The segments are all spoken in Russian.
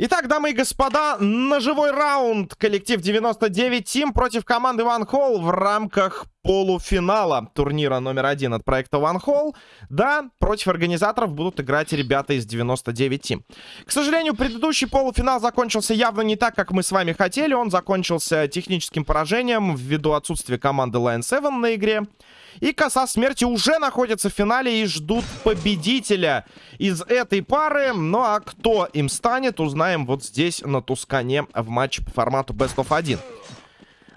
Итак, дамы и господа, ножевой раунд. Коллектив 99 Тим против команды One Hall в рамках полуфинала турнира номер один от проекта One Hall. Да, против организаторов будут играть ребята из 99 Тим. К сожалению, предыдущий полуфинал закончился явно не так, как мы с вами хотели. Он закончился техническим поражением ввиду отсутствия команды Lion 7 на игре. И коса смерти уже находится в финале и ждут победителя из этой пары. Ну а кто им станет, узнаем вот здесь на Тускане в матче по формату Best of 1.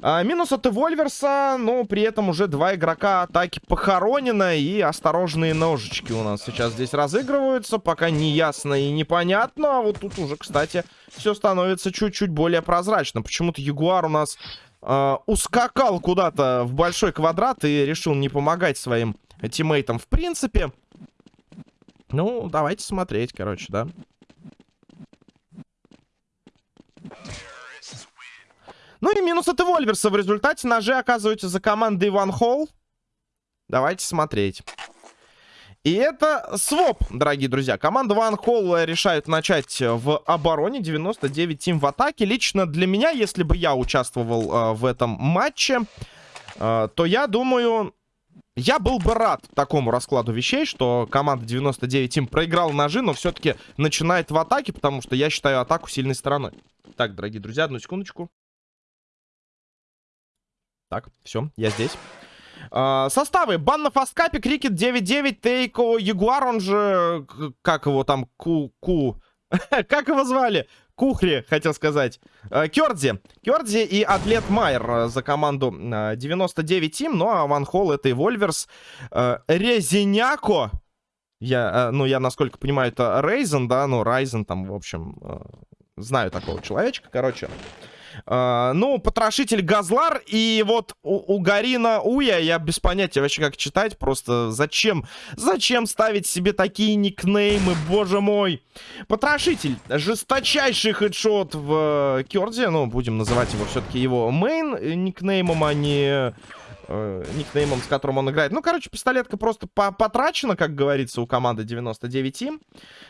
А, минус от Эвольверса, но при этом уже два игрока атаки похоронено. И осторожные ножички у нас сейчас здесь разыгрываются. Пока не ясно и непонятно. А вот тут уже, кстати, все становится чуть-чуть более прозрачно. Почему-то Ягуар у нас э, ускакал куда-то в большой квадрат и решил не помогать своим тиммейтам в принципе. Ну, давайте смотреть, короче, да. Ну и минус от Эвольверса. В результате ножи оказываются за командой Ван Холл. Давайте смотреть. И это своп, дорогие друзья. Команда Ван Холл решает начать в обороне. 99 тим в атаке. Лично для меня, если бы я участвовал э, в этом матче, э, то я думаю... Я был бы рад такому раскладу вещей, что команда 99 тим проиграла ножи, но все-таки начинает в атаке, потому что я считаю атаку сильной стороной. Так, дорогие друзья, одну секундочку. Так, все, я здесь. Uh, составы. Бан на фасткапе, Крикет 9-9, Тейко, Ягуар, он же... Как его там? Ку... Ку... как его звали? Кухри, хотел сказать. Uh, Кёрдзи. Кёрдзи и Атлет Майер за команду uh, 99 Тим. Ну, а Ван Холл это и Вольверс. Резиняко. Я, ну, я, насколько понимаю, это Рейзен, да? Ну, Райзен там, в общем... Знаю такого человечка, короче. Uh, ну, потрошитель Газлар и вот у, у Гарина Уя, я без понятия вообще как читать, просто зачем, зачем ставить себе такие никнеймы, боже мой. Потрошитель, жесточайший хедшот в uh, Керде, ну, будем называть его все-таки его мейн никнеймом, а не э, никнеймом, с которым он играет. Ну, короче, пистолетка просто по потрачена, как говорится, у команды 99 Тим.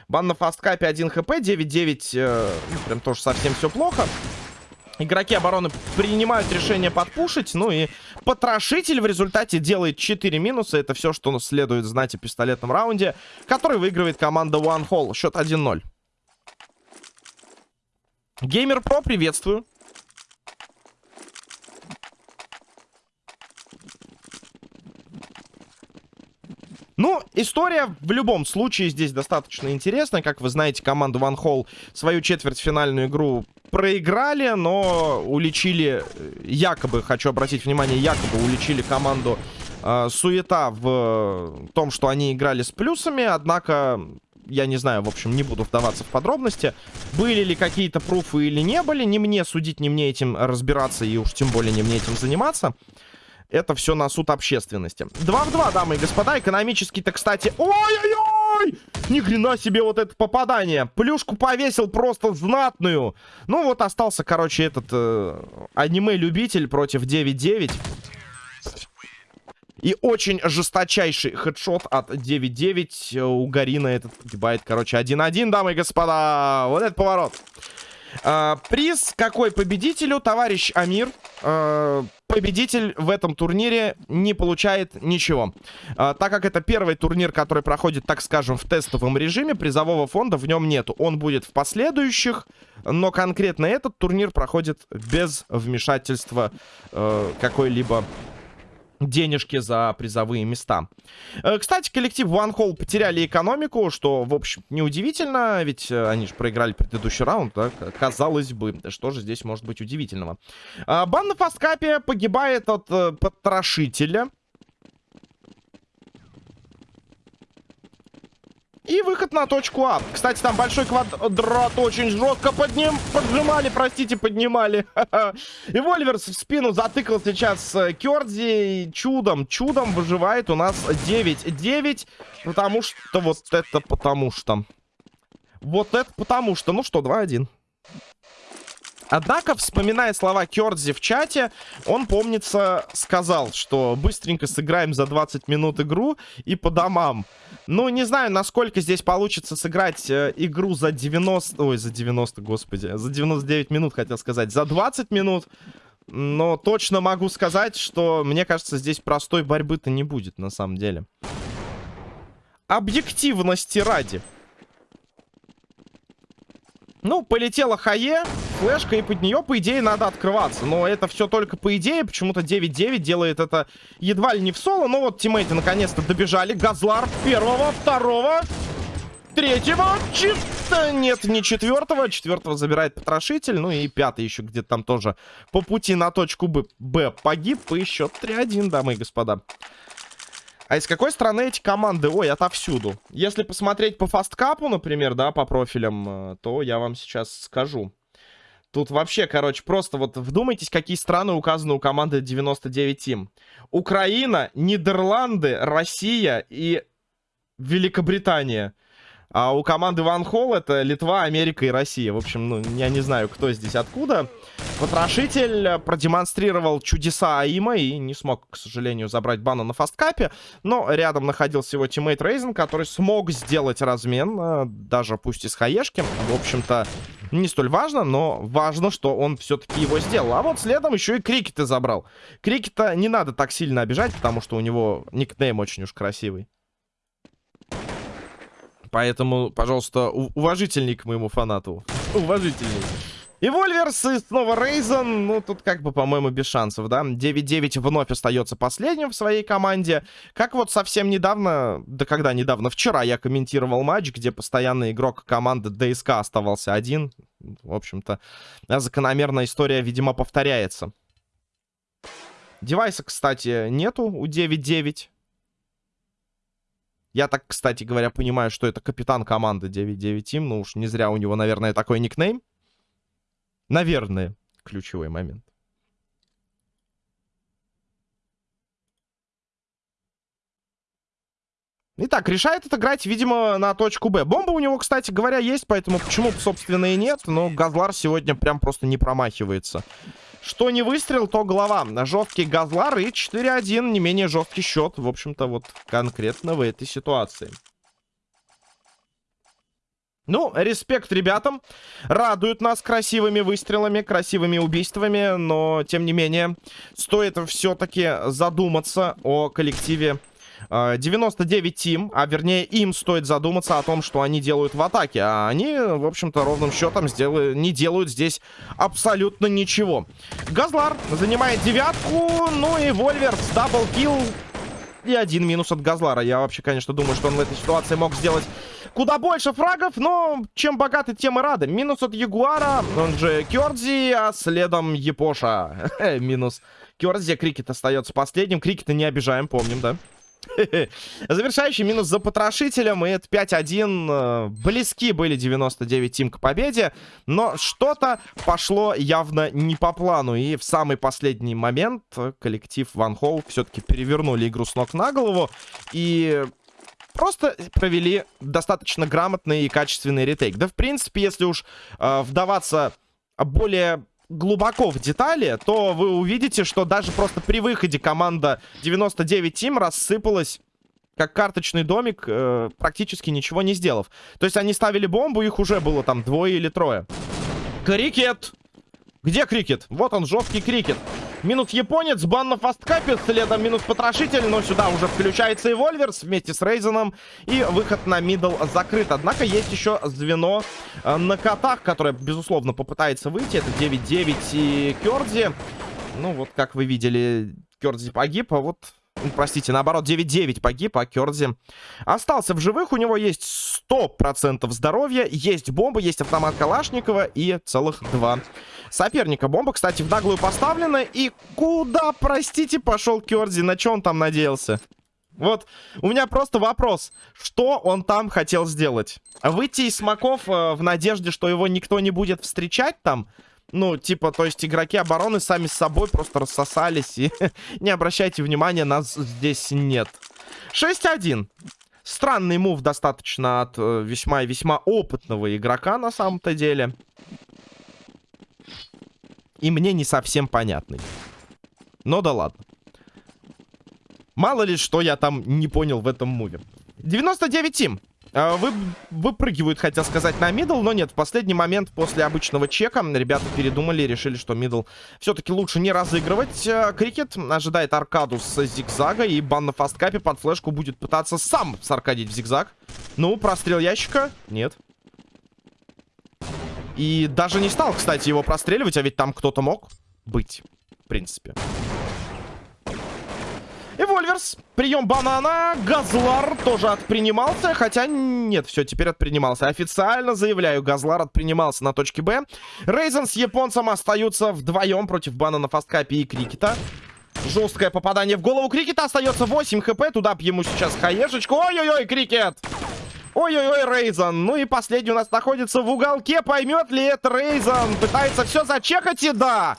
Бан на фасткапе 1 хп, 9-9, э, ну, прям тоже совсем все плохо. Игроки обороны принимают решение подпушить. Ну и потрошитель в результате делает 4 минуса. Это все, что следует знать о пистолетном раунде, который выигрывает команда One Hall. Счет 1-0. Геймер Про, приветствую. Ну, история в любом случае здесь достаточно интересная. Как вы знаете, команда One Hall свою четвертьфинальную игру проиграли, но уличили, якобы, хочу обратить внимание, якобы уличили команду э, суета в том, что они играли с плюсами, однако... Я не знаю, в общем, не буду вдаваться в подробности. Были ли какие-то пруфы или не были, не мне судить, не мне этим разбираться и уж тем более не мне этим заниматься. Это все на суд общественности. 2 в 2, дамы и господа. Экономически-то, кстати... Ой-ой-ой! Ни хрена себе вот это попадание. Плюшку повесил просто знатную. Ну вот остался, короче, этот э, аниме-любитель против 9-9. И очень жесточайший хедшот от 9-9. У Гарина этот погибает, короче, 1-1, дамы и господа. Вот этот поворот. А, приз какой победителю? Товарищ Амир. А, победитель в этом турнире не получает ничего. А, так как это первый турнир, который проходит, так скажем, в тестовом режиме, призового фонда в нем нету. Он будет в последующих, но конкретно этот турнир проходит без вмешательства э, какой-либо денежки за призовые места. Э, кстати, коллектив One Hall потеряли экономику, что, в общем, неудивительно, ведь э, они же проиграли предыдущий раунд, так? Казалось бы, что же здесь может быть удивительного. А, бан на фаскапе погибает от э, потрошителя. И выход на точку А. Кстати, там большой квадрат очень жестко подним... поджимали, простите, поднимали. И Вольверс в спину затыкал сейчас э, Кердзи. Чудом, чудом выживает у нас 9-9. Потому что вот это потому что... Вот это потому что... Ну что, 2-1. Однако, вспоминая слова Кёрдзи в чате, он, помнится, сказал, что быстренько сыграем за 20 минут игру и по домам. Ну, не знаю, насколько здесь получится сыграть э, игру за 90... Ой, за 90, господи. За 99 минут, хотел сказать. За 20 минут. Но точно могу сказать, что, мне кажется, здесь простой борьбы-то не будет, на самом деле. Объективности ради. Ну, полетела Хае, флешка, и под нее, по идее, надо открываться. Но это все только по идее. Почему-то 9-9 делает это едва ли не в соло. Но вот тиммейты наконец-то добежали. Газлар первого, второго, третьего. Чисто нет, не четвертого. Четвертого забирает потрошитель. Ну и пятый еще где-то там тоже по пути на точку Б, Б погиб. И счет 3-1, дамы и господа. А из какой страны эти команды? Ой, отовсюду. Если посмотреть по фасткапу, например, да, по профилям, э, то я вам сейчас скажу. Тут вообще, короче, просто вот вдумайтесь, какие страны указаны у команды 99 Team. Украина, Нидерланды, Россия и Великобритания. А у команды One Hole это Литва, Америка и Россия. В общем, ну, я не знаю, кто здесь откуда. Потрошитель продемонстрировал чудеса aim а и не смог, к сожалению, забрать бана на fastcup е. Но рядом находился его teammate Рейзен, который смог сделать размен, э, даже пусть и с хаешки. В общем-то, не столь важно, но важно, что он все-таки его сделал. А вот следом еще и Крикета забрал. Крикета не надо так сильно обижать, потому что у него никнейм очень уж красивый. Поэтому, пожалуйста, уважительней к моему фанату. Уважительней. И Вольверс, и снова Рейзен. Ну, тут как бы, по-моему, без шансов, да? 9-9 вновь остается последним в своей команде. Как вот совсем недавно, да когда недавно, вчера я комментировал матч, где постоянный игрок команды ДСК оставался один. В общем-то, закономерная история, видимо, повторяется. Девайса, кстати, нету у 9-9. Я так, кстати говоря, понимаю, что это капитан команды 9-9 Team. Ну уж не зря у него, наверное, такой никнейм. Наверное, ключевой момент. Итак, решает отыграть, видимо, на точку Б. Бомба у него, кстати говоря, есть, поэтому почему, собственно, и нет. Но Газлар сегодня прям просто не промахивается. Что не выстрел, то голова. Жесткий Газлар и 4-1, не менее жесткий счет, в общем-то, вот конкретно в этой ситуации. Ну, респект ребятам. Радуют нас красивыми выстрелами, красивыми убийствами. Но, тем не менее, стоит все-таки задуматься о коллективе 99 Тим, а вернее им стоит задуматься о том, что они делают в атаке. А они, в общем-то, ровным счетом сделают, не делают здесь абсолютно ничего. Газлар занимает девятку, ну и Вольверс double kill. И один минус от Газлара. Я вообще, конечно, думаю, что он в этой ситуации мог сделать куда больше фрагов, но чем богаты, тем и рады. Минус от Ягуара, он же Кёрдзи, а следом Епоша. Минус Кёрдзи, Крикет остается последним. Крикета не обижаем, помним, да? Завершающий минус за потрошителем. И это 5-1. Э, близки были 99 team к победе. Но что-то пошло явно не по плану. И в самый последний момент коллектив Ван Холл все-таки перевернули игру с ног на голову. И просто провели достаточно грамотный и качественный ретейк. Да, в принципе, если уж э, вдаваться более глубоко в детали, то вы увидите, что даже просто при выходе команда 99 Team рассыпалась как карточный домик, э, практически ничего не сделав. То есть они ставили бомбу, их уже было там двое или трое. Крикет! Где крикет? Вот он, жесткий крикет. Минус японец, бан на fastcup е, следом минус потрошитель, но сюда уже включается и Вольверс вместе с Рейзеном. И выход на middle закрыт. Однако есть еще звено э, на котах, которое, безусловно, попытается выйти. Это 9-9 и Керди. Ну, вот как вы видели, Керди погиб, а вот Простите, наоборот, 9-9 погиб, а Кердзи остался в живых. У него есть 100% здоровья, есть бомба, есть автомат Калашникова и целых два соперника. Бомба, кстати, в наглую поставлена. И куда, простите, пошел Кердзи? На что он там надеялся? Вот, у меня просто вопрос. Что он там хотел сделать? Выйти из смоков э, в надежде, что его никто не будет встречать там? Ну, типа, то есть игроки обороны сами с собой просто рассосались. И не обращайте внимания, нас здесь нет. 6-1. Странный move достаточно от э, весьма и весьма опытного игрока на самом-то деле. И мне не совсем понятный. Но да ладно. Мало ли, что я там не понял в этом move. 99 team. А, вы, выпрыгивают, хотел сказать, на middle, но нет, в последний момент после обычного чека ребята передумали решили, что middle все-таки лучше не разыгрывать. А, крикет ожидает аркаду с зигзага, и бан на fastcup е под флешку будет пытаться сам саркадить в зигзаг. Ну, прострел ящика? Нет. И даже не стал, кстати, его простреливать, а ведь там кто-то мог быть, в принципе. Эвольверс. Прием банана. Газлар тоже отпринимался. Хотя нет, все, теперь отпринимался. Официально заявляю, Газлар отпринимался на точке Б. Рейзен с японцем остаются вдвоем против банана Фасткапи и Крикета. Жесткое попадание в голову Крикета. Остается 8 хп. Туда б ему сейчас хаешечку. Ой-ой-ой, Крикет. Ой-ой-ой, Рейзан. Ну и последний у нас находится в уголке. Поймет ли это Рейзан? Пытается все зачекать и да.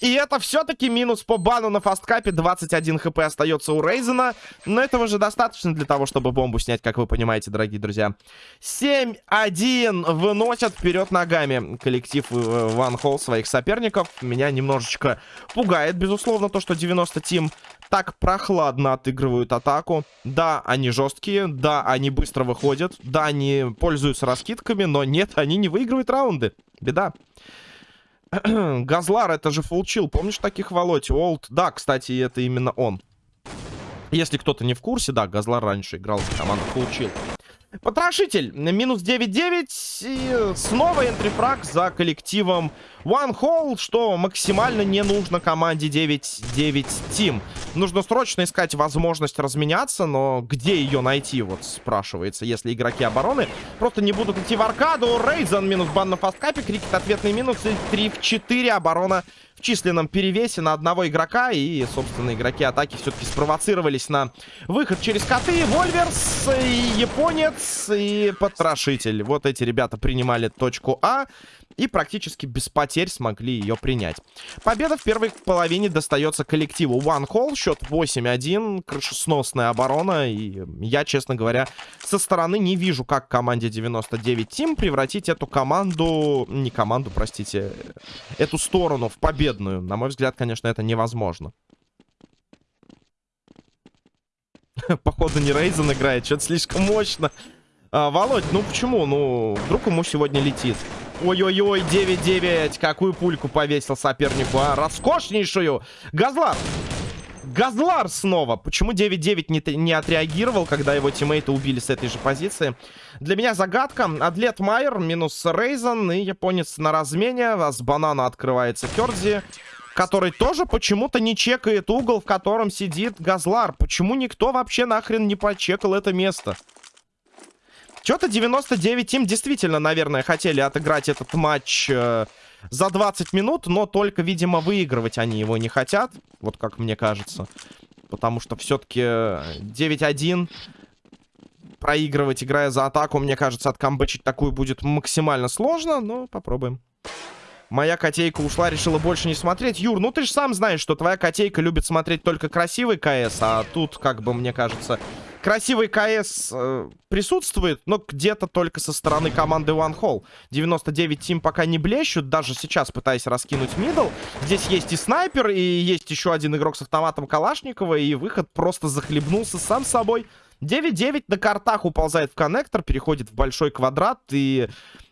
И это все-таки минус по бану на фасткапе. 21 хп остается у Рейзена. Но этого же достаточно для того, чтобы бомбу снять, как вы понимаете, дорогие друзья. 7-1 выносят вперед ногами коллектив Ван Холл своих соперников. Меня немножечко пугает, безусловно, то, что 90 Тим так прохладно отыгрывают атаку. Да, они жесткие, да, они быстро выходят, да, они пользуются раскидками, но нет, они не выигрывают раунды. Беда. Газлар, это же фулчил. Помнишь таких Володь? Олд. Да, кстати, это именно он. Если кто-то не в курсе, да, Газлар раньше играл в команду фулчил. Потрошитель. Минус 9-9. И снова энтрифраг за коллективом One Hole, что максимально не нужно команде 9-9 Team. Нужно срочно искать возможность разменяться, но где ее найти, вот спрашивается, если игроки обороны просто не будут идти в аркаду. Рейзен минус бан на фасткапе, крикет ответный минус и 3 в 4 оборона численном перевесе на одного игрока. И, собственно, игроки атаки все-таки спровоцировались на выход через коты. Вольверс, и Японец, и Потрошитель. Вот эти ребята принимали точку А и практически без потерь смогли ее принять. Победа в первой половине достается коллективу One Hall. Счет 8-1, крышесносная оборона. И я, честно говоря, со стороны не вижу, как команде 99 Team превратить эту команду... Не команду, простите. Эту сторону в победную. На мой взгляд, конечно, это невозможно. Походу не Рейзен играет, что-то слишком мощно. А, Володь, ну почему? Ну, вдруг ему сегодня летит. Ой-ой-ой, 9-9. Какую пульку повесил сопернику, а? Роскошнейшую. Газлар. Газлар снова. Почему 9-9 не, не отреагировал, когда его тиммейты убили с этой же позиции? Для меня загадка. Атлет Майер минус Рейзен и японец на размене. А с банана открывается Кердзи который тоже почему-то не чекает угол, в котором сидит Газлар. Почему никто вообще нахрен не почекал это место? Что-то 99 им действительно, наверное, хотели отыграть этот матч э, за 20 минут, но только, видимо, выигрывать они его не хотят. Вот как мне кажется. Потому что все-таки 9-1 проигрывать, играя за атаку, мне кажется, откамбэчить такую будет максимально сложно, но попробуем. Моя котейка ушла, решила больше не смотреть. Юр, ну ты же сам знаешь, что твоя котейка любит смотреть только красивый КС, а тут, как бы, мне кажется, красивый КС э, присутствует, но где-то только со стороны команды One Hall. 99 Тим пока не блещут, даже сейчас пытаясь раскинуть мидл. Здесь есть и снайпер, и есть еще один игрок с автоматом Калашникова, и выход просто захлебнулся сам собой. 9-9 на картах уползает в коннектор, переходит в большой квадрат, и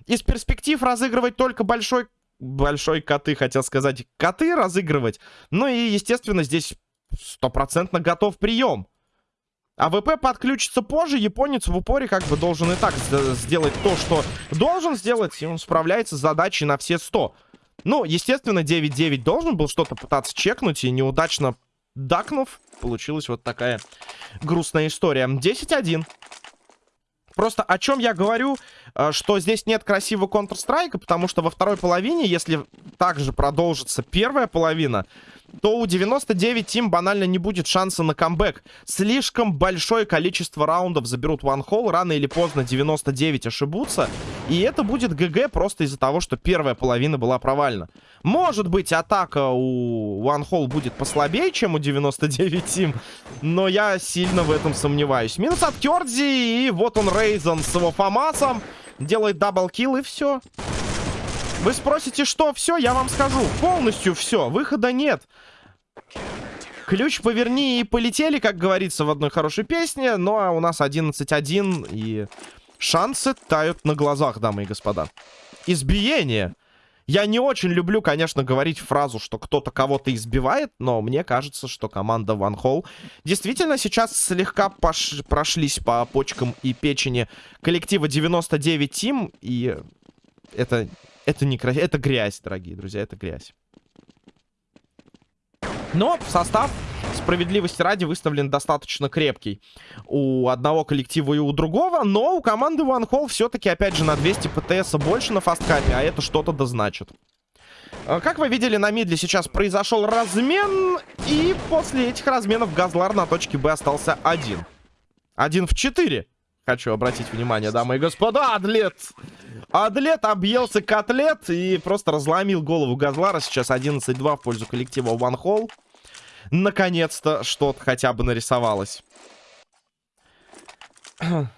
из перспектив разыгрывать только большой большой коты, хотел сказать, коты разыгрывать. Ну и, естественно, здесь стопроцентно готов прием. AWP подключится позже, японец в упоре как бы должен и так сделать то, что должен сделать, и он справляется с задачей на все 100. Ну, естественно, 9-9 должен был что-то пытаться чекнуть, и неудачно дакнув, получилась вот такая грустная история. 10-1. Просто о чем я говорю, э, что здесь нет красивого Counter-Strike, потому что во второй половине, если также продолжится первая половина, то у 99 Тим банально не будет шанса на камбэк. Слишком большое количество раундов заберут One рано или поздно 99 ошибутся, и это будет ГГ просто из-за того, что первая половина была провальна. Может быть, атака у One будет послабее, чем у 99 Тим, но я сильно в этом сомневаюсь. Минус от Кердзи, и вот он Рейзен с его Фомасом, делает даблкил, и все. Вы спросите, что все? Я вам скажу. Полностью все. Выхода нет. Ключ поверни и полетели, как говорится в одной хорошей песне. Ну, а у нас 11-1, и шансы тают на глазах, дамы и господа. Избиение. Я не очень люблю, конечно, говорить фразу, что кто-то кого-то избивает, но мне кажется, что команда One Hall действительно сейчас слегка пош... прошлись по почкам и печени коллектива 99 Team, и это, это не красиво, это грязь, дорогие друзья, это грязь. Но состав справедливости ради выставлен достаточно крепкий у одного коллектива и у другого, но у команды One Hall все-таки, опять же, на 200 ПТС больше на фасткапе, а это что-то да значит. А, как вы видели, на мидле сейчас произошел размен, и после этих разменов Газлар на точке Б остался один. Один в четыре. Хочу обратить внимание, дамы и господа, Адлет! Адлет объелся котлет и просто разломил голову Газлара. Сейчас 11-2 в пользу коллектива One Hall наконец-то что-то хотя бы нарисовалось.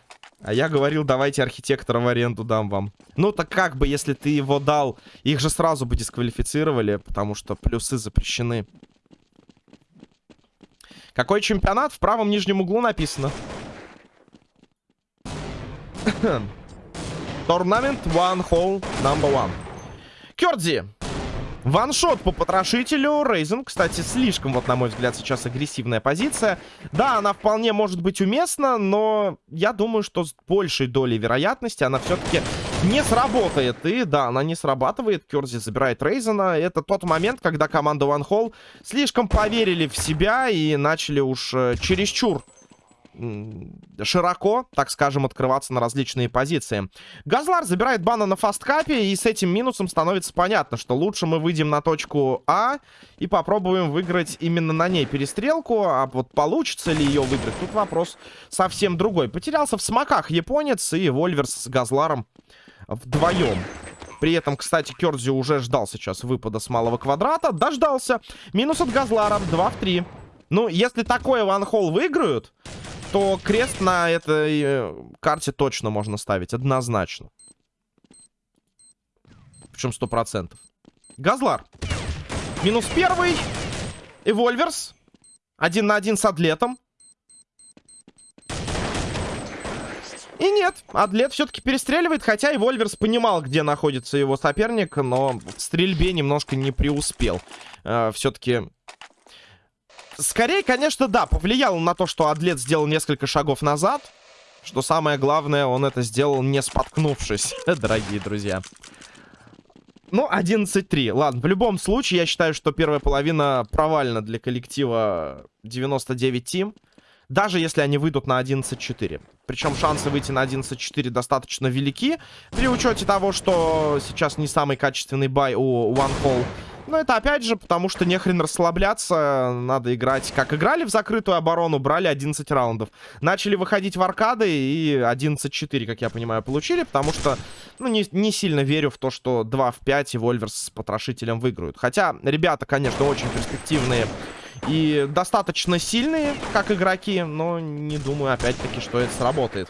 А я говорил, давайте архитектора в аренду дам вам. Ну, так как бы, если ты его дал, их же сразу бы дисквалифицировали, потому что плюсы запрещены. Какой чемпионат? В правом нижнем углу написано. Торнамент One Hole Number One. Кёрдзи. Ваншот по потрошителю. Рейзен, кстати, слишком, вот на мой взгляд, сейчас агрессивная позиция. Да, она вполне может быть уместна, но я думаю, что с большей долей вероятности она все-таки не сработает. И да, она не срабатывает. Керзи забирает Рейзена. Это тот момент, когда команда One Hall слишком поверили в себя и начали уж э, чересчур широко, так скажем, открываться на различные позиции. Газлар забирает бана на фасткапе, и с этим минусом становится понятно, что лучше мы выйдем на точку А и попробуем выиграть именно на ней перестрелку, а вот получится ли ее выиграть, тут вопрос совсем другой. Потерялся в смоках японец и Вольверс с Газларом вдвоем. При этом, кстати, Керзи уже ждал сейчас выпада с малого квадрата. Дождался. Минус от Газлара. 2 в 3. Ну, если такое ванхол выиграют, то крест на этой э, карте точно можно ставить, однозначно. Причем сто процентов. Газлар. Минус первый. Эвольверс. Один на один с Адлетом. И нет, Адлет все-таки перестреливает, хотя и Вольверс понимал, где находится его соперник, но в стрельбе немножко не преуспел. Э, все-таки Скорее, конечно, да, повлияло на то, что Адлет сделал несколько шагов назад. Что самое главное, он это сделал не споткнувшись, дорогие друзья. Ну, 11-3. Ладно, в любом случае, я считаю, что первая половина провальна для коллектива 99 Team. Даже если они выйдут на 11-4. Причем шансы выйти на 11-4 достаточно велики. При учете того, что сейчас не самый качественный бай у One Hole. Но это опять же потому, что нехрен расслабляться. Надо играть, как играли в закрытую оборону, брали 11 раундов. Начали выходить в аркады и 11-4, как я понимаю, получили. Потому что, ну, не, не сильно верю в то, что 2 в 5 и Вольверс с потрошителем выиграют. Хотя ребята, конечно, очень перспективные и достаточно сильные, как игроки. Но не думаю, опять-таки, что это сработает.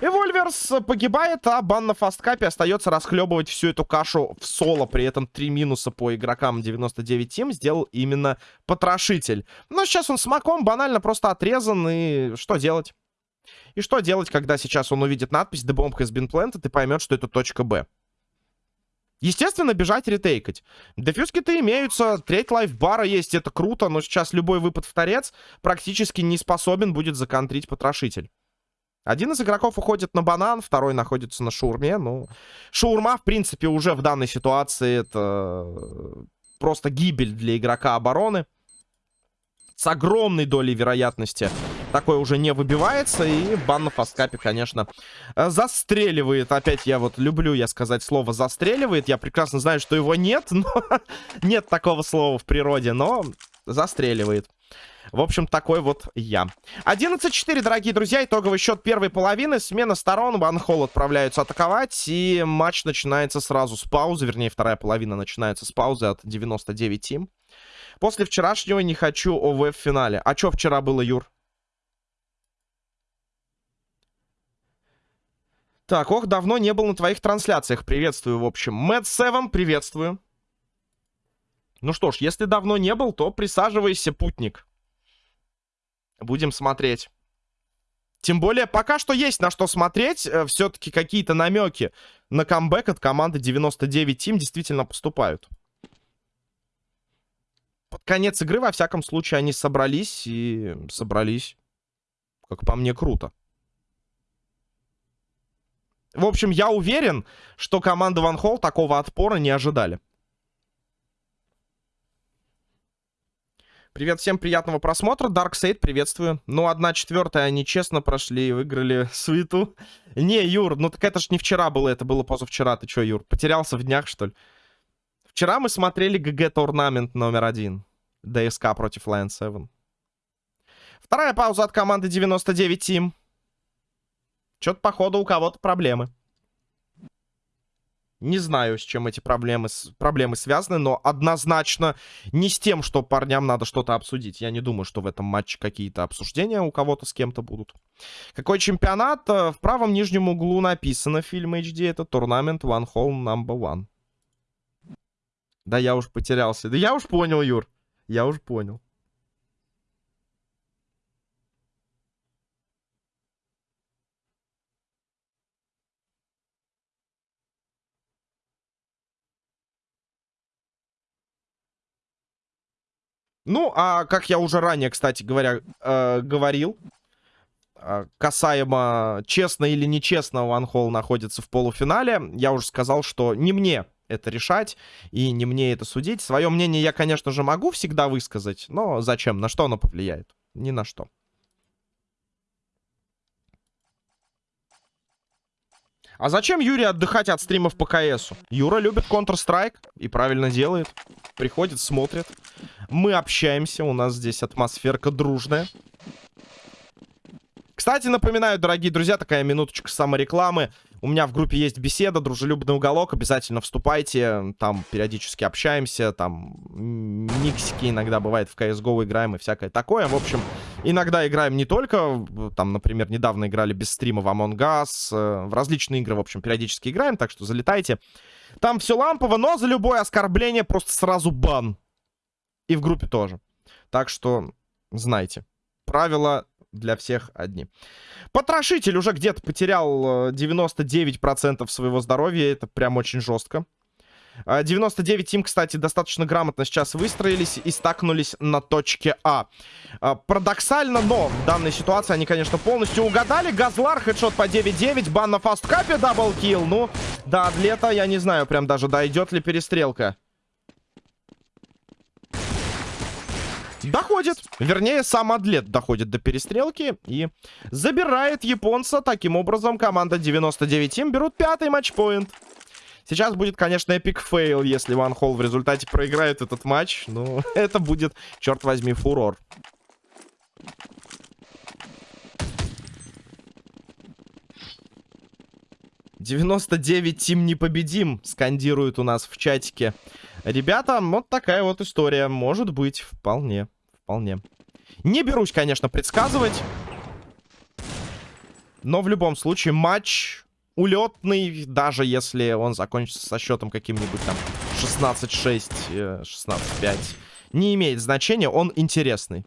Эвольверс погибает, а бан на фасткапе остается расхлебывать всю эту кашу в соло. При этом три минуса по игрокам 99 тим сделал именно потрошитель. Но сейчас он с маком банально просто отрезан, и что делать? И что делать, когда сейчас он увидит надпись «The bomb has been planted» и поймет, что это точка Б? Естественно, бежать ретейкать. Дефьюзки-то имеются, треть лайфбара есть, это круто, но сейчас любой выпад в торец практически не способен будет законтрить потрошитель. Один из игроков уходит на банан, второй находится на шаурме. Ну, шаурма, в принципе, уже в данной ситуации это просто гибель для игрока обороны. С огромной долей вероятности такое уже не выбивается. И бан на фасткапе, конечно, застреливает. Опять я вот люблю я сказать слово «застреливает». Я прекрасно знаю, что его нет, но нет такого слова в природе, но застреливает. В общем, такой вот я. 11-4, дорогие друзья. Итоговый счет первой половины. Смена сторон. Ванхолл отправляются атаковать. И матч начинается сразу с паузы. Вернее, вторая половина начинается с паузы от 99 тим. После вчерашнего не хочу ОВ в финале. А что вчера было, Юр? Так, ох, давно не был на твоих трансляциях. Приветствую, в общем. Мэтт Севен, приветствую. Ну что ж, если давно не был, то присаживайся, путник. Будем смотреть. Тем более, пока что есть на что смотреть. Э, Все-таки какие-то намеки на камбэк от команды 99 Team действительно поступают. Под конец игры, во всяком случае, они собрались и собрались, как по мне, круто. В общем, я уверен, что команда Ван Холл такого отпора не ожидали. Привет, всем приятного просмотра. Darkseid, приветствую. Ну, одна четвертая они честно прошли и выиграли свиту. Не, Юр, ну так это ж не вчера было, это было позавчера. Ты чё, Юр, потерялся в днях, что ли? Вчера мы смотрели ГГ-турнамент номер один. ДСК против Lion 7. Вторая пауза от команды 99 Team. Чё-то, походу, у кого-то проблемы. Не знаю, с чем эти проблемы, проблемы связаны, но однозначно не с тем, что парням надо что-то обсудить. Я не думаю, что в этом матче какие-то обсуждения у кого-то с кем-то будут. Какой чемпионат? Э, в правом нижнем углу написано фильм HD. Это турнамент One Hole Number One. Да я уж потерялся. Да я уж понял, Юр. Я уж понял. Ну, а как я уже ранее, кстати говоря, э, говорил, э, касаемо честно или нечестно Ван Холл находится в полуфинале, я уже сказал, что не мне это решать и не мне это судить. Свое мнение я, конечно же, могу всегда высказать, но зачем? На что оно повлияет? Ни на что. А зачем Юре отдыхать от стримов по КСу? Юра любит Counter-Strike и правильно делает. Приходит, смотрит. Мы общаемся, у нас здесь атмосферка дружная. Кстати, напоминаю, дорогие друзья, такая минуточка саморекламы. У меня в группе есть беседа, дружелюбный уголок. Обязательно вступайте. Там периодически общаемся. Там миксики иногда бывает в CSGO играем и всякое такое. В общем, иногда играем не только... Там, например, недавно играли без стрима в Among Us. Э, в различные игры, в общем, периодически играем. Так что залетайте. Там все лампово, но за любое оскорбление просто сразу бан. И в группе тоже. Так что знайте. Правила для всех одни. Потрошитель уже где-то потерял 99% э, своего здоровья. Это прям очень жестко. 99 team, кстати, достаточно грамотно сейчас выстроились и стакнулись на точке А. а. Парадоксально, но в данной ситуации они, конечно, полностью угадали. Газлар, headshot по 9-9, бан на fastcup е, double kill. Ну, до Адлета я не знаю прям даже, дойдет ли перестрелка. Доходит. Вернее, сам Адлет доходит до перестрелки и забирает японца. Таким образом, команда 99 team берут пятый match point. Сейчас будет, конечно, epic fail, если One Hole в результате проиграет этот матч. Ну, это будет, черт возьми, фурор. «99 Тим непобедим», скандируют у нас в чатике. Ребята, вот такая вот история. Может быть, вполне. Вполне. Не берусь, конечно, предсказывать. Но в любом случае матч улетный, даже если он закончится со счетом каким-нибудь там 16-6, 16-5. Не имеет значения, он интересный.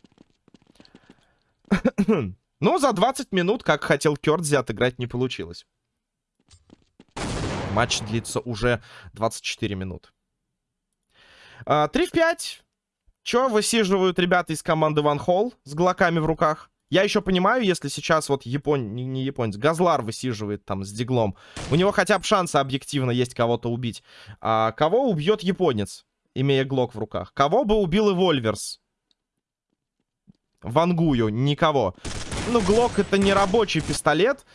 Но за 20 минут, как хотел Кёрдзи, отыграть не получилось. Матч длится уже 24 минуты. 3 а, в 5. Чё высиживают ребята из команды Ван Холл с глоками в руках? Я еще понимаю, если сейчас вот япон... не японец, Газлар высиживает там с диглом. У него хотя бы шансы объективно есть кого-то убить. А кого убьет японец, имея глок в руках? Кого бы убил и Вольверс? Вангую, никого. Ну, глок это не рабочий пистолет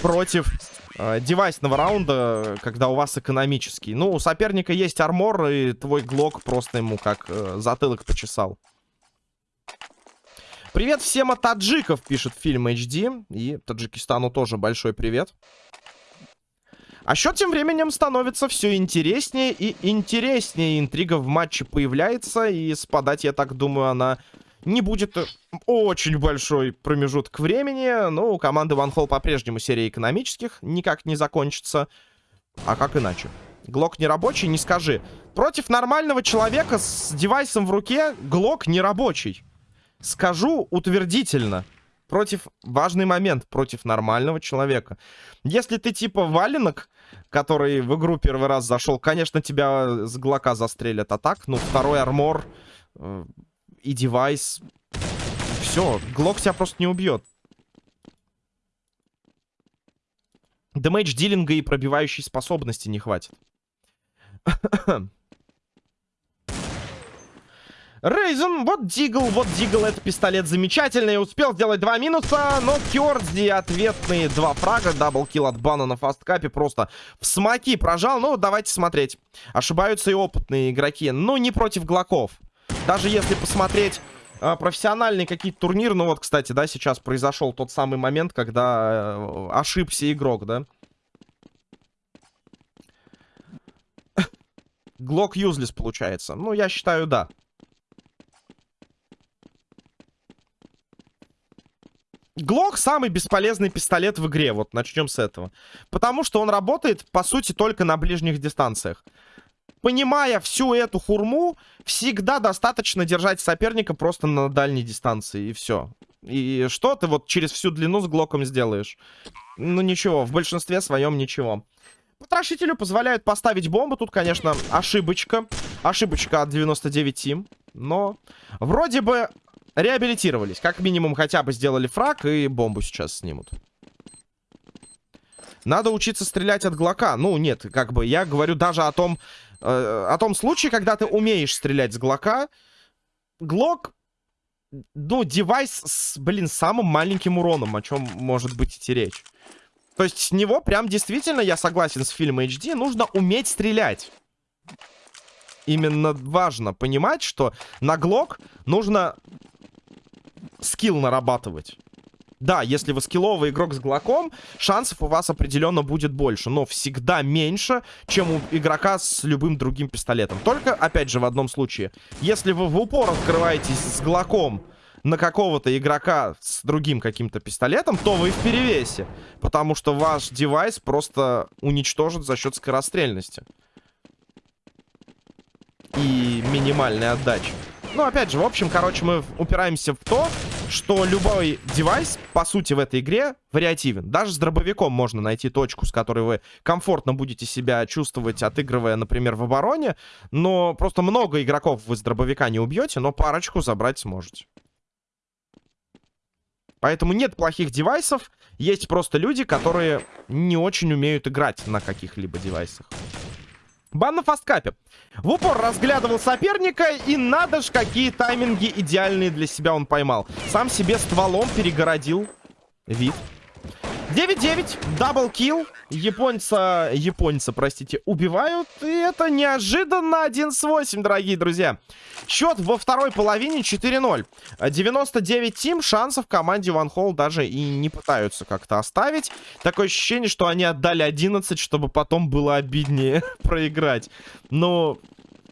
против э, девайсного раунда, когда у вас экономический. Ну, у соперника есть армор, и твой глок просто ему как э, затылок почесал. Привет всем от таджиков, пишет фильм HD. И Таджикистану тоже большой привет. А счет тем временем становится все интереснее и интереснее. Интрига в матче появляется, и спадать, я так думаю, она не будет э, очень большой промежуток времени. Но у команды One Hall по-прежнему серия экономических никак не закончится. А как иначе? Глок не рабочий, не скажи. Против нормального человека с девайсом в руке Глок не рабочий. скажу утвердительно. Против важный момент, против нормального человека. Если ты типа валенок, который в игру первый раз зашел, конечно, тебя с глока застрелят. А так, ну, второй армор э, и девайс. Все, глок тебя просто не убьет. Damage dealing а и пробивающей способности не хватит. Рейзен, вот Deagle, вот Deagle, это пистолет замечательный. Успел сделать два минуса, но Кёрдзи ответные два фрага. Double kill от Бана на fastcup е просто в смоки прожал. Ну, давайте смотреть. Ошибаются и опытные игроки. Ну, не против Глоков. Даже если посмотреть э, профессиональные какие-то турниры. Ну, вот, кстати, да, сейчас произошел тот самый момент, когда э, ошибся игрок, да. Глок юзлес получается. Ну, я считаю, да. Глок самый бесполезный пистолет в игре. Вот начнем с этого. Потому что он работает, по сути, только на ближних дистанциях. Понимая всю эту хурму, всегда достаточно держать соперника просто на дальней дистанции. И все. И что ты вот через всю длину с Глоком сделаешь? Ну ничего, в большинстве своем ничего. Потрошителю позволяют поставить бомбу. Тут, конечно, ошибочка. Ошибочка от 99 Тим. Но вроде бы реабилитировались. Как минимум хотя бы сделали фраг и бомбу сейчас снимут. Надо учиться стрелять от глока. Ну, нет, как бы я говорю даже о том, о том случае, когда ты умеешь стрелять с глока. Глок, ну, девайс с, блин, самым маленьким уроном, о чем может быть идти речь. То есть с него прям действительно, я согласен с фильмом HD, нужно уметь стрелять. Именно важно понимать, что на глок нужно скилл нарабатывать. Да, если вы скилловый игрок с глоком, шансов у вас определенно будет больше, но всегда меньше, чем у игрока с любым другим пистолетом. Только, опять же, в одном случае. Если вы в упор открываетесь с глоком на какого-то игрока с другим каким-то пистолетом, то вы в перевесе. Потому что ваш девайс просто уничтожит за счет скорострельности. И минимальной отдачи. Ну, опять же, в общем, короче, мы упираемся в то, что любой девайс, по сути, в этой игре вариативен. Даже с дробовиком можно найти точку, с которой вы комфортно будете себя чувствовать, отыгрывая, например, в обороне. Но просто много игроков вы с дробовика не убьете, но парочку забрать сможете. Поэтому нет плохих девайсов, есть просто люди, которые не очень умеют играть на каких-либо девайсах. Бан на fastcup е. В упор разглядывал соперника, и надо ж, какие тайминги идеальные для себя он поймал. Сам себе стволом перегородил вид. 9-9, double kill. Японца, японца, простите, убивают. И это неожиданно 1 с 8, дорогие друзья. Счет во второй половине 4-0. 99 team, шансов команде One Hole даже и не пытаются как-то оставить. Такое ощущение, что они отдали 11, чтобы потом было обиднее проиграть. Но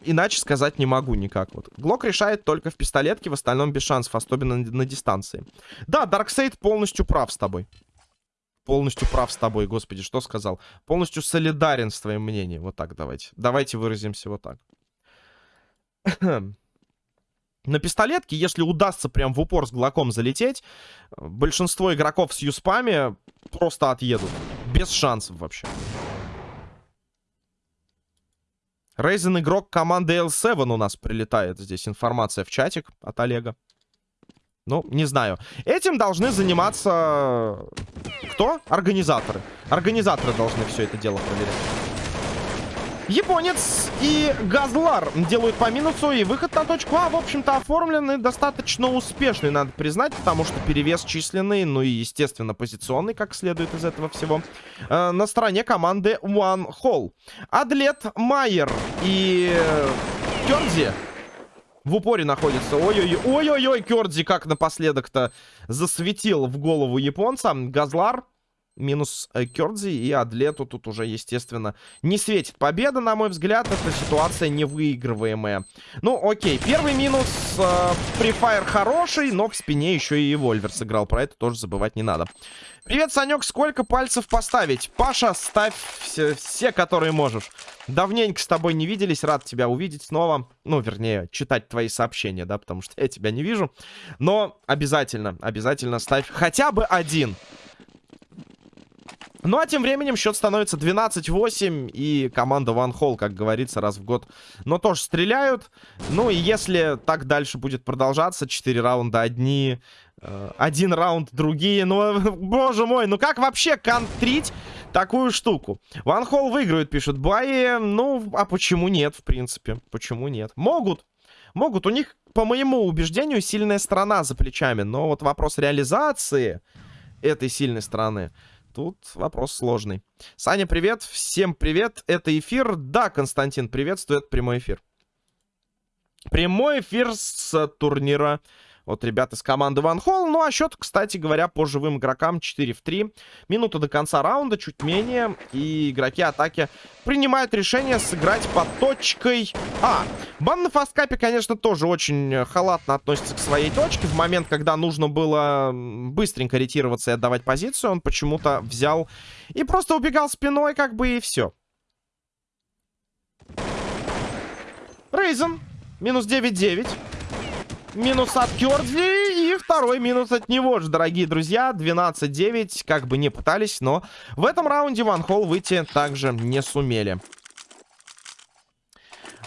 иначе сказать не могу никак. Вот. Глок решает только в пистолетке, в остальном без шансов, особенно на дистанции. Да, Дарксейд полностью прав с тобой полностью прав с тобой, господи, что сказал? Полностью солидарен с твоим мнением. Вот так давайте. Давайте выразимся вот так. На пистолетке, если удастся прям в упор с глоком залететь, большинство игроков с юспами просто отъедут. Без шансов вообще. Рейзен игрок команды L7 у нас прилетает. Здесь информация в чатик от Олега. Ну, не знаю. Этим должны заниматься... Кто? Организаторы. Организаторы должны все это дело проверять. Японец и Газлар делают по минусу, и выход на точку А, в общем-то, оформленный достаточно успешный, надо признать, потому что перевес численный, ну и, естественно, позиционный, как следует из этого всего, э, на стороне команды One Hall. Адлет Майер и Кёрдзи в упоре находится. Ой-ой-ой, Кёрдзи как напоследок-то засветил в голову японца. Газлар минус э, Кёрдзи и Адлету тут уже, естественно, не светит победа, на мой взгляд. Эта ситуация невыигрываемая. Ну, окей, первый минус. Э, хороший, но в спине еще и Вольвер сыграл. Про это тоже забывать не надо. Привет, Санек, сколько пальцев поставить? Паша, ставь все, все, которые можешь. Давненько с тобой не виделись, рад тебя увидеть снова. Ну, вернее, читать твои сообщения, да, потому что я тебя не вижу. Но обязательно, обязательно ставь хотя бы один. Ну, а тем временем счет становится 12-8, и команда One Hall, как говорится, раз в год, но тоже стреляют. Ну, и если так дальше будет продолжаться, 4 раунда одни, э, один раунд другие, ну, боже мой, ну как вообще контрить такую штуку? One Hall выиграют, пишут Баи, ну, а почему нет, в принципе, почему нет? Могут, могут, у них, по моему убеждению, сильная сторона за плечами, но вот вопрос реализации этой сильной стороны тут вопрос сложный. Саня, привет. Всем привет. Это эфир. Да, Константин, приветствую. Это прямой эфир. Прямой эфир с турнира от ребят из команды Ван Холл. Ну, а счет, кстати говоря, по живым игрокам 4 в 3. Минута до конца раунда, чуть менее. И игроки атаки принимают решение сыграть по точкой А. Бан на фасткапе, конечно, тоже очень халатно относится к своей точке. В момент, когда нужно было быстренько ретироваться и отдавать позицию, он почему-то взял и просто убегал спиной, как бы, и все. Рейзен. Минус 9-9. Минус от Кёрдзи. И второй минус от него же, дорогие друзья. 12-9. Как бы не пытались, но в этом раунде Ван Холл выйти также не сумели.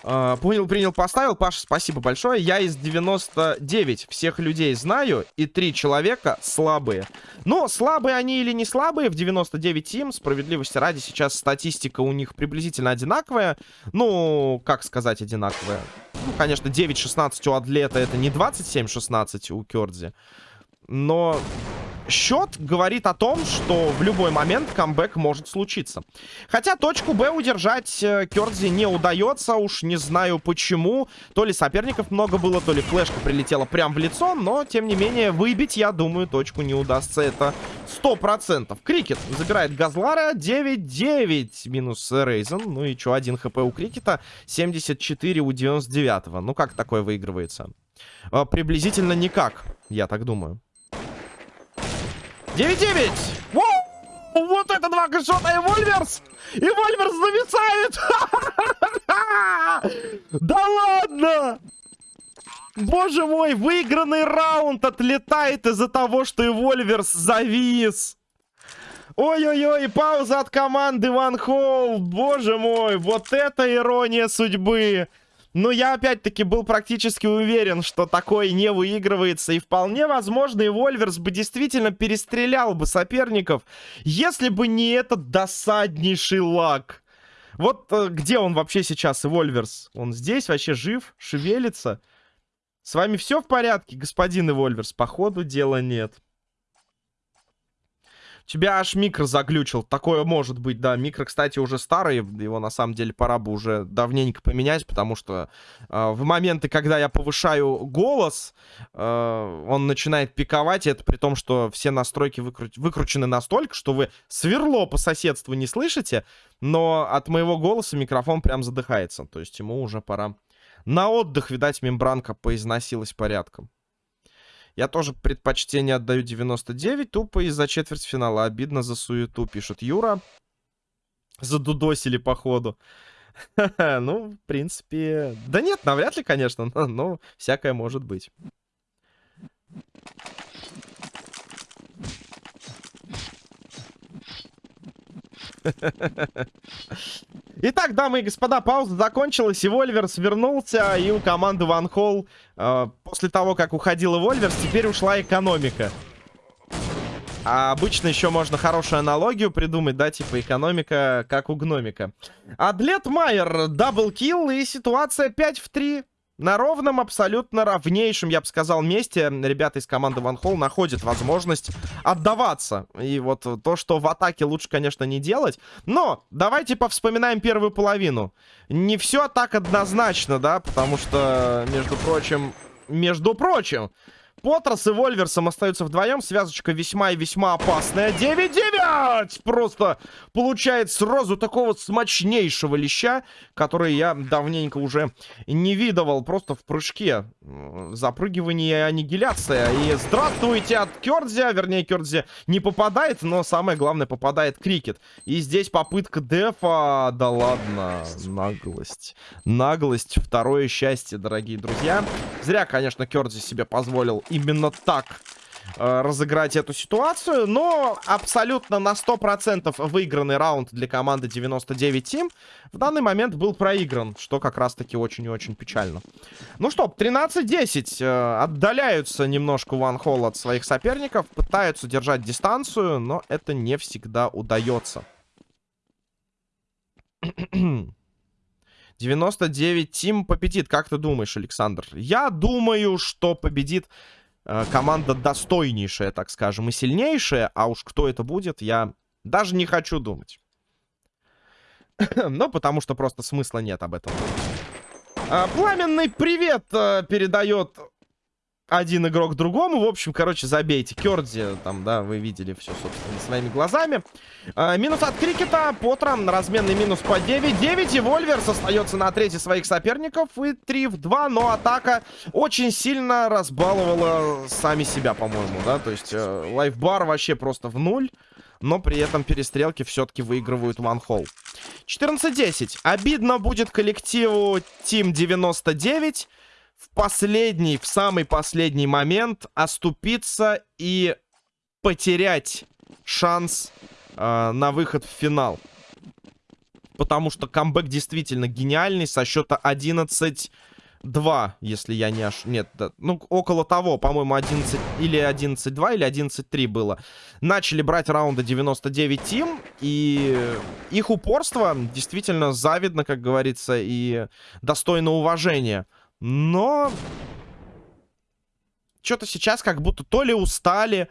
Uh, понял, принял, поставил. Паша, спасибо большое. Я из 99 всех людей знаю, и три человека слабые. Но слабые они или не слабые, в 99 им, справедливости ради, сейчас статистика у них приблизительно одинаковая. Ну, как сказать одинаковая? Ну, конечно, 9-16 у Адлета это не 27-16 у Кёрдзи. Но счет говорит о том, что в любой момент камбэк может случиться. Хотя точку Б удержать э, Кёрдзи не удается, уж не знаю почему. То ли соперников много было, то ли флешка прилетела прям в лицо, но, тем не менее, выбить, я думаю, точку не удастся. Это 100%. Крикет забирает Газлара 9-9 минус Рейзен. Ну и что, один хп у Крикета, 74 у 99-го. Ну как такое выигрывается? А, приблизительно никак, я так думаю. 9-9. Вот это два кэшота и Вольверс! И Вольверс зависает! Да ладно! Боже мой, выигранный раунд отлетает из-за того, что и Вольверс завис. Ой-ой-ой, пауза от команды Ван Холл. Боже мой, вот это ирония судьбы. Но я опять-таки был практически уверен, что такое не выигрывается. И вполне возможно, и Вольверс бы действительно перестрелял бы соперников, если бы не этот досаднейший лаг. Вот э, где он вообще сейчас, Вольверс? Он здесь вообще жив, шевелится? С вами все в порядке, господин Эвольверс? Походу дела нет тебя аж микро заглючил. Такое может быть, да. Микро, кстати, уже старый. Его, на самом деле, пора бы уже давненько поменять, потому что э, в моменты, когда я повышаю голос, э, он начинает пиковать. И это при том, что все настройки выкру... выкручены настолько, что вы сверло по соседству не слышите, но от моего голоса микрофон прям задыхается. То есть ему уже пора на отдых, видать, мембранка поизносилась порядком. Я тоже предпочтение отдаю 99, тупо из-за четвертьфинала. Обидно за суету, пишет Юра. Задудосили, походу. Ну, в принципе... Да нет, навряд ли, конечно, но всякое может быть. Итак, дамы и господа, пауза закончилась, и Вольверс вернулся, и у команды Ван Холл, э, после того, как уходила Вольверс, теперь ушла экономика. А обычно еще можно хорошую аналогию придумать, да, типа экономика, как у гномика. Адлет Майер, double kill и ситуация 5 в 3. На ровном, абсолютно равнейшем, я бы сказал, месте ребята из команды One Hole находят возможность отдаваться. И вот то, что в атаке лучше, конечно, не делать. Но давайте повспоминаем первую половину. Не все так однозначно, да, потому что, между прочим, между прочим, Потрос и Вольверсом остаются вдвоем. Связочка весьма и весьма опасная. 9-9! Просто получает сразу такого смачнейшего леща, который я давненько уже не видывал. Просто в прыжке. Запрыгивание и аннигиляция. И здравствуйте от Кёрдзи. Вернее, Кёрдзи не попадает, но самое главное, попадает Крикет. И здесь попытка дефа. Да ладно. Наглость. Наглость. Второе счастье, дорогие друзья. Зря, конечно, Кёрдзи себе позволил именно так э, разыграть эту ситуацию. Но абсолютно на 100% выигранный раунд для команды 99 Team в данный момент был проигран. Что как раз-таки очень и очень печально. Ну что, 13-10. Э, отдаляются немножко One Hole от своих соперников. Пытаются держать дистанцию, но это не всегда удается. 99 Тим победит. Как ты думаешь, Александр? Я думаю, что победит команда достойнейшая, так скажем, и сильнейшая. А уж кто это будет, я даже не хочу думать. ну, потому что просто смысла нет об этом. А, пламенный привет э, передает один игрок другому. В общем, короче, забейте. Кердзи, там, да, вы видели все, собственно, своими глазами. А, минус от Крикета. Потра, разменный минус по 9-9. И Вольверс остается на трети своих соперников. И 3 в 2. Но атака очень сильно разбаловала сами себя, по-моему, да. То есть э, лайфбар вообще просто в нуль. Но при этом перестрелки все-таки выигрывают Hole. 14-10. Обидно будет коллективу Team 99 в последний, в самый последний момент оступиться и потерять шанс э, на выход в финал. Потому что камбэк действительно гениальный со счета 11-2, если я не ошибаюсь. Нет, да, ну, около того, по-моему, 11 или 11-2, или 11-3 было. Начали брать раунды 99 тим, и их упорство действительно завидно, как говорится, и достойно уважения. Но... Что-то сейчас как будто то ли устали,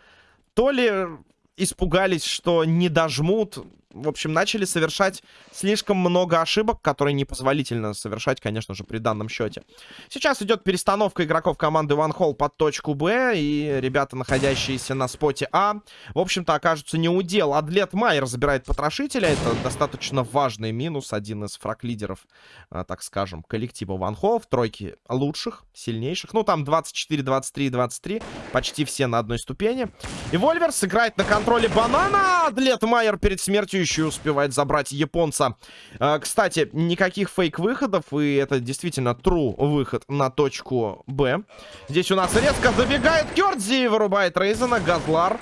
то ли испугались, что не дожмут в общем, начали совершать слишком много ошибок, которые непозволительно совершать, конечно же, при данном счете. Сейчас идет перестановка игроков команды One Hall под точку Б, и ребята, находящиеся на споте А, в общем-то, окажутся не у дел. Адлет Майер забирает потрошителя, это достаточно важный минус, один из фраг-лидеров, а, так скажем, коллектива One Hall, в тройке лучших, сильнейших. Ну, там 24, 23, 23, почти все на одной ступени. И Вольверс играет на контроле банана, Адлет Майер перед смертью еще успевает забрать японца. А, кстати, никаких фейк-выходов, и это действительно true выход на точку Б. Здесь у нас резко забегает Кёрдзи, вырубает Рейзена, Газлар.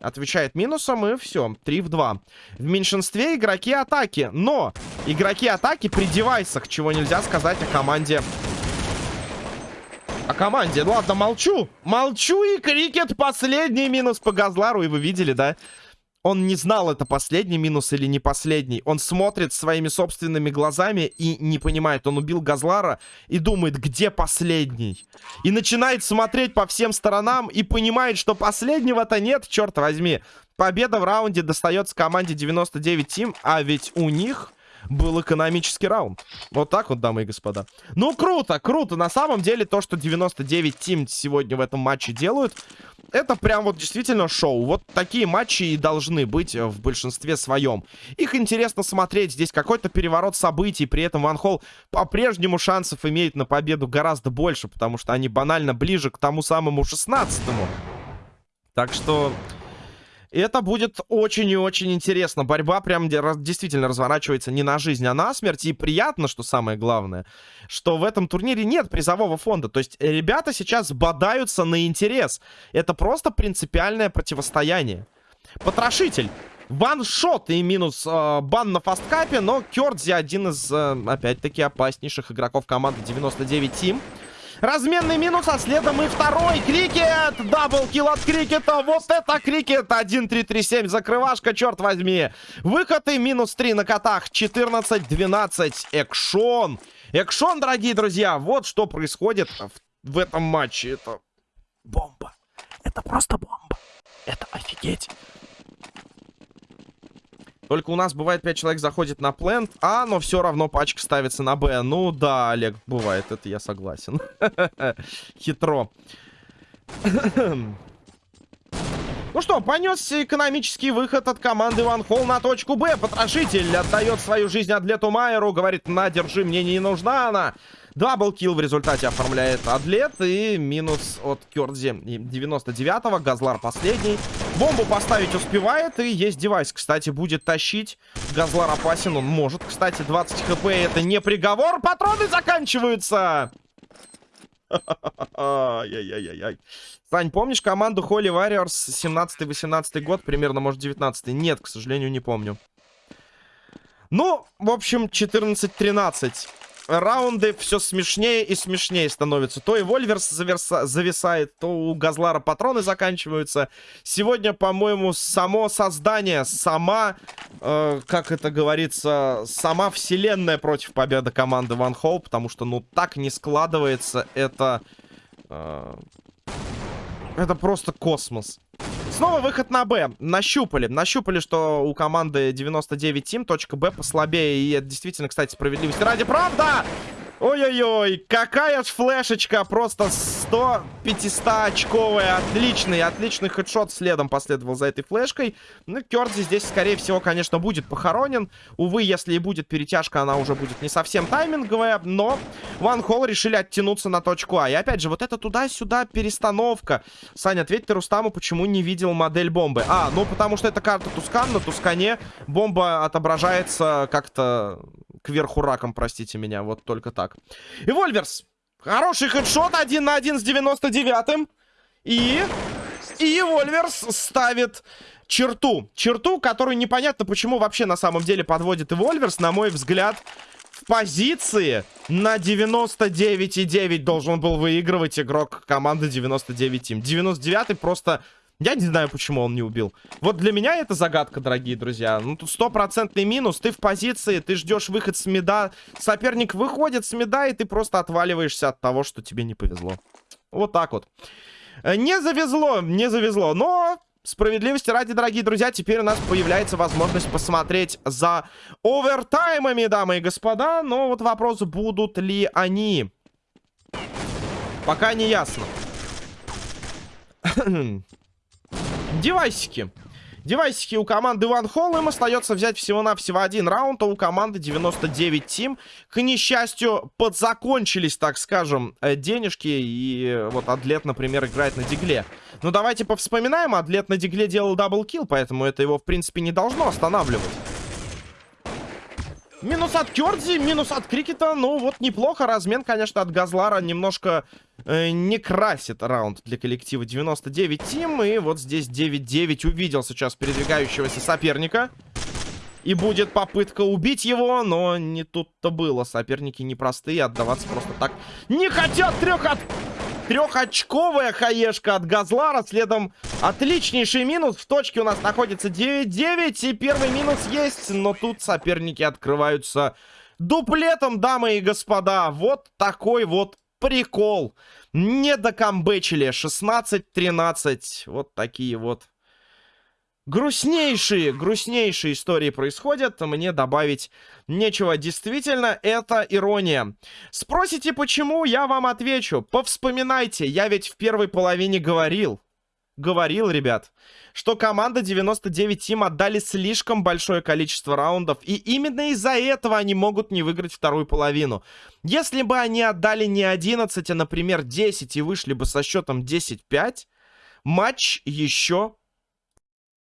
Отвечает минусом, и все, 3 в 2. В меньшинстве игроки атаки, но игроки атаки при девайсах, чего нельзя сказать о команде о команде. Ладно, молчу. Молчу, и крикет последний минус по Газлару. И вы видели, да? Он не знал, это последний минус или не последний. Он смотрит своими собственными глазами и не понимает. Он убил Газлара и думает, где последний. И начинает смотреть по всем сторонам и понимает, что последнего-то нет, черт возьми. Победа в раунде достается команде 99 Тим, а ведь у них был экономический раунд. Вот так вот, дамы и господа. Ну, круто, круто. На самом деле, то, что 99 Тим сегодня в этом матче делают, это прям вот действительно шоу. Вот такие матчи и должны быть в большинстве своем. Их интересно смотреть. Здесь какой-то переворот событий. При этом Ван Холл по-прежнему шансов имеет на победу гораздо больше, потому что они банально ближе к тому самому 16-му. Так что... Это будет очень и очень интересно. Борьба прям действительно разворачивается не на жизнь, а на смерть. И приятно, что самое главное, что в этом турнире нет призового фонда. То есть ребята сейчас бодаются на интерес. Это просто принципиальное противостояние. Потрошитель. Ваншот и минус э, бан на фасткапе, но Кёрдзи один из, э, опять-таки, опаснейших игроков команды 99 Team. Разменный минус, а следом и второй. Крикет! Даблкил от Крикета. Вот это Крикет. 1-3-3-7. Закрывашка, черт возьми. Выход и минус 3 на котах. 14-12. Экшон. Экшон, дорогие друзья. Вот что происходит в, в этом матче. Это бомба. Это просто бомба. Это офигеть. Только у нас бывает 5 человек заходит на плент, а, но все равно пачка ставится на Б. Ну да, Олег, бывает, это я согласен. Хитро. Ну что, понесся экономический выход от команды Ван Холл на точку Б. Потрошитель отдает свою жизнь Адлету Майеру. Говорит, на, держи, мне не нужна она. Даблкил в результате оформляет Адлет. И минус от Кёрдзи 99-го. Газлар последний. Бомбу поставить успевает. И есть девайс, кстати, будет тащить. Газлар опасен, он может. Кстати, 20 хп это не приговор. Патроны заканчиваются. Ай-яй-яй-яй. Сань, помнишь команду Holy Warriors 17-18 год, примерно, может, 19 -й? Нет, к сожалению, не помню. Ну, в общем, 14-13 раунды все смешнее и смешнее становятся. То и Вольверс заверса... зависает, то у Газлара патроны заканчиваются. Сегодня, по-моему, само создание, сама, э, как это говорится, сама вселенная против победы команды Ван Холл, потому что, ну, так не складывается это... Э, это просто космос. Снова выход на Б. Нащупали. Нащупали, что у команды 99 Тим точка Б послабее. И это действительно, кстати, справедливости ради. Правда! Ой-ой-ой, какая ж флешечка, просто 100-500 отличный, отличный хедшот следом последовал за этой флешкой. Ну, Кёрдзи здесь, скорее всего, конечно, будет похоронен. Увы, если и будет перетяжка, она уже будет не совсем тайминговая, но Ван Холл решили оттянуться на точку А. И опять же, вот это туда-сюда перестановка. Саня, ответь ты Рустаму, почему не видел модель бомбы. А, ну потому что это карта Тускан, на Тускане бомба отображается как-то кверху раком, простите меня, вот только так. И Вольверс. Хороший хедшот, один на один с 99-м. И... И Вольверс ставит черту. Черту, которую непонятно, почему вообще на самом деле подводит и Вольверс, на мой взгляд, в позиции на 99,9 должен был выигрывать игрок команды 99 Team. 99 просто я не знаю, почему он не убил. Вот для меня это загадка, дорогие друзья. Ну, тут стопроцентный минус. Ты в позиции, ты ждешь выход с меда. Соперник выходит с меда, и ты просто отваливаешься от того, что тебе не повезло. Вот так вот. Э, не завезло, не завезло. Но справедливости ради, дорогие друзья, теперь у нас появляется возможность посмотреть за овертаймами, дамы и господа. Но вот вопрос, будут ли они. Пока не ясно. Девайсики. Девайсики у команды One Hall. Им остается взять всего-навсего один раунд, а у команды 99 Team. К несчастью, подзакончились, так скажем, э, денежки. И вот Адлет, например, играет на дигле. Ну, давайте повспоминаем. Адлет на дигле делал double kill, поэтому это его, в принципе, не должно останавливать. Минус от Кёрдзи, минус от Крикета. Ну, вот неплохо. Размен, конечно, от Газлара немножко э, не красит раунд для коллектива 99 Тим. И вот здесь 9-9 увидел сейчас передвигающегося соперника. И будет попытка убить его, но не тут-то было. Соперники непростые, отдаваться просто так не хотят. Трех от Трехочковая хаешка от Газлара. Следом отличнейший минус. В точке у нас находится 9-9. И первый минус есть. Но тут соперники открываются дуплетом, дамы и господа. Вот такой вот прикол. Не докомбечили. 16-13. Вот такие вот Грустнейшие, грустнейшие истории происходят. Мне добавить нечего. Действительно, это ирония. Спросите, почему? Я вам отвечу. Повспоминайте. Я ведь в первой половине говорил. Говорил, ребят, что команда 99 Тим отдали слишком большое количество раундов. И именно из-за этого они могут не выиграть вторую половину. Если бы они отдали не 11, а, например, 10 и вышли бы со счетом 10-5, матч еще